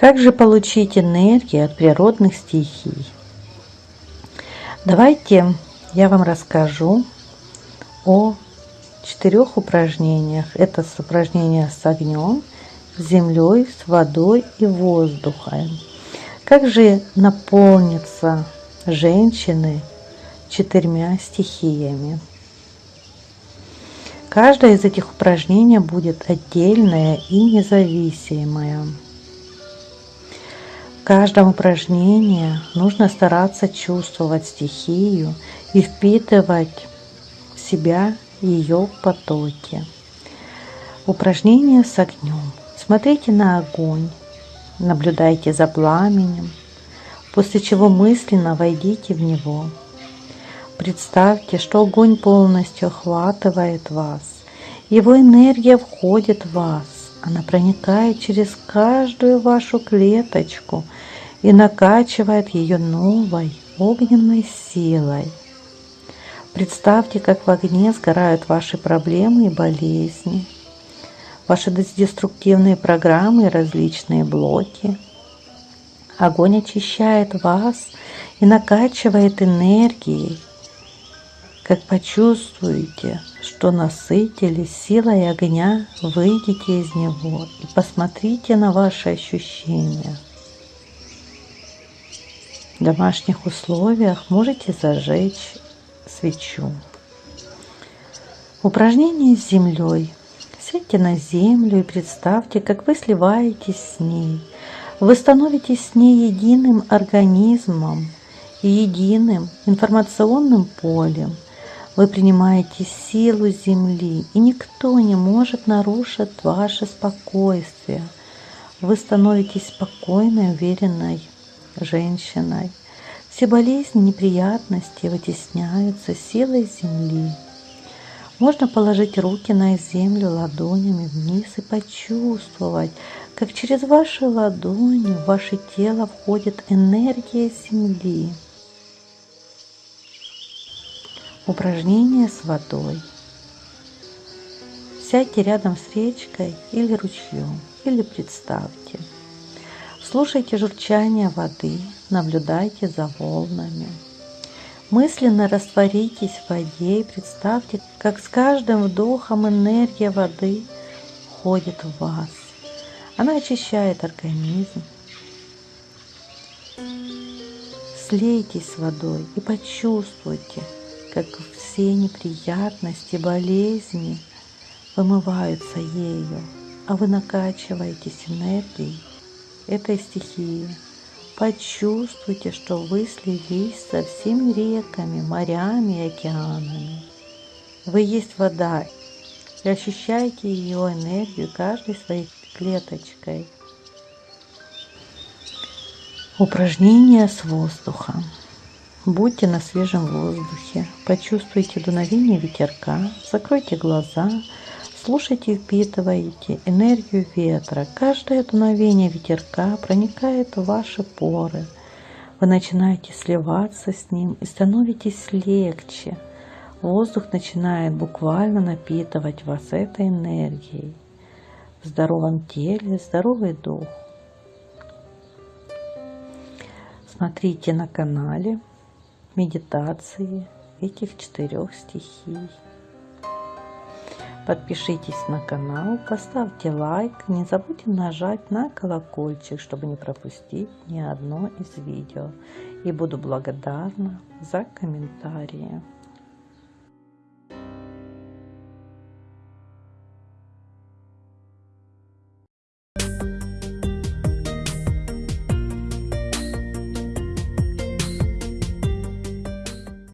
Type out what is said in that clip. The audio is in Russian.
Как же получить энергию от природных стихий? Давайте я вам расскажу о четырех упражнениях. Это упражнения с огнем, с землей, с водой и воздухом. Как же наполниться женщины четырьмя стихиями? Каждое из этих упражнений будет отдельное и независимое. Каждом упражнении нужно стараться чувствовать стихию и впитывать в себя ее потоки. Упражнение с огнем. Смотрите на огонь, наблюдайте за пламенем, после чего мысленно войдите в него. Представьте, что огонь полностью охватывает вас. Его энергия входит в вас. Она проникает через каждую вашу клеточку и накачивает ее новой огненной силой. Представьте, как в огне сгорают ваши проблемы и болезни, ваши деструктивные программы и различные блоки. Огонь очищает вас и накачивает энергией. Как почувствуете, что насытились силой огня, выйдите из него и посмотрите на ваши ощущения. В домашних условиях можете зажечь свечу. Упражнение с землей. Сядьте на землю и представьте, как вы сливаетесь с ней. Вы становитесь с ней единым организмом и единым информационным полем. Вы принимаете силу Земли, и никто не может нарушить ваше спокойствие. Вы становитесь спокойной, уверенной женщиной. Все болезни, неприятности вытесняются силой земли. Можно положить руки на землю ладонями вниз и почувствовать, как через ваши ладони в ваше тело входит энергия земли. Упражнение с водой. Сядьте рядом с речкой или ручьем, или представьте – Слушайте журчание воды, наблюдайте за волнами. Мысленно растворитесь в воде и представьте, как с каждым вдохом энергия воды входит в вас. Она очищает организм. Слейтесь с водой и почувствуйте, как все неприятности, болезни вымываются ею, а вы накачиваетесь энергией этой стихии. Почувствуйте, что вы слились со всеми реками, морями и океанами. Вы есть вода и ощущаете ее энергию каждой своей клеточкой. Упражнение с воздухом. Будьте на свежем воздухе, почувствуйте дуновение ветерка, закройте глаза, Слушайте и впитывайте энергию ветра. Каждое дуновение ветерка проникает в ваши поры. Вы начинаете сливаться с ним и становитесь легче. Воздух начинает буквально напитывать вас этой энергией. В здоровом теле здоровый дух. Смотрите на канале медитации этих четырех стихий. Подпишитесь на канал, поставьте лайк, не забудьте нажать на колокольчик, чтобы не пропустить ни одно из видео. И буду благодарна за комментарии.